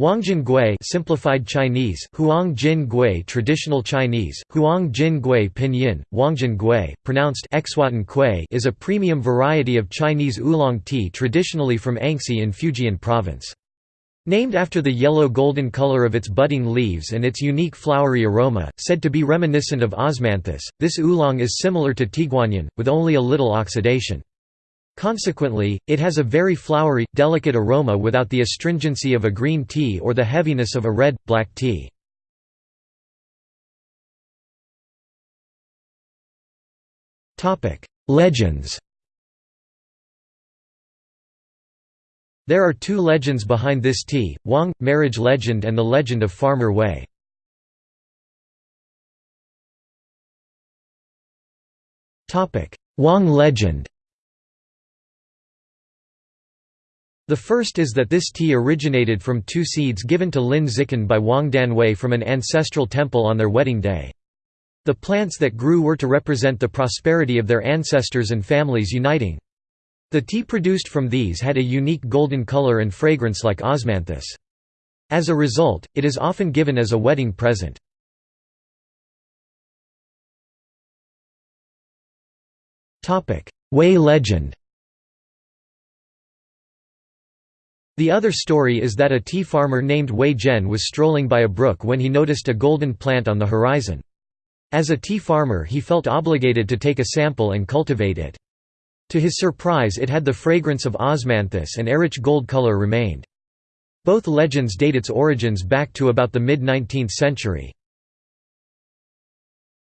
Huangjin Gui simplified Chinese, Huang Jin Gui traditional Chinese, Huang Jin Gui pinyin, Gui, pronounced Kui is a premium variety of Chinese oolong tea traditionally from Anxi in Fujian province. Named after the yellow-golden color of its budding leaves and its unique flowery aroma, said to be reminiscent of osmanthus, this oolong is similar to tieguanyin, with only a little oxidation. Consequently, it has a very flowery, delicate aroma without the astringency of a green tea or the heaviness of a red, black tea. Legends There are two legends behind this tea, Wang, marriage legend and the legend of Farmer Wei. Wang legend The first is that this tea originated from two seeds given to Lin Zikan by Wang Danwei from an ancestral temple on their wedding day. The plants that grew were to represent the prosperity of their ancestors and families uniting. The tea produced from these had a unique golden color and fragrance like osmanthus. As a result, it is often given as a wedding present. Wei legend The other story is that a tea farmer named Wei Zhen was strolling by a brook when he noticed a golden plant on the horizon. As a tea farmer he felt obligated to take a sample and cultivate it. To his surprise it had the fragrance of osmanthus and a rich gold color remained. Both legends date its origins back to about the mid-19th century.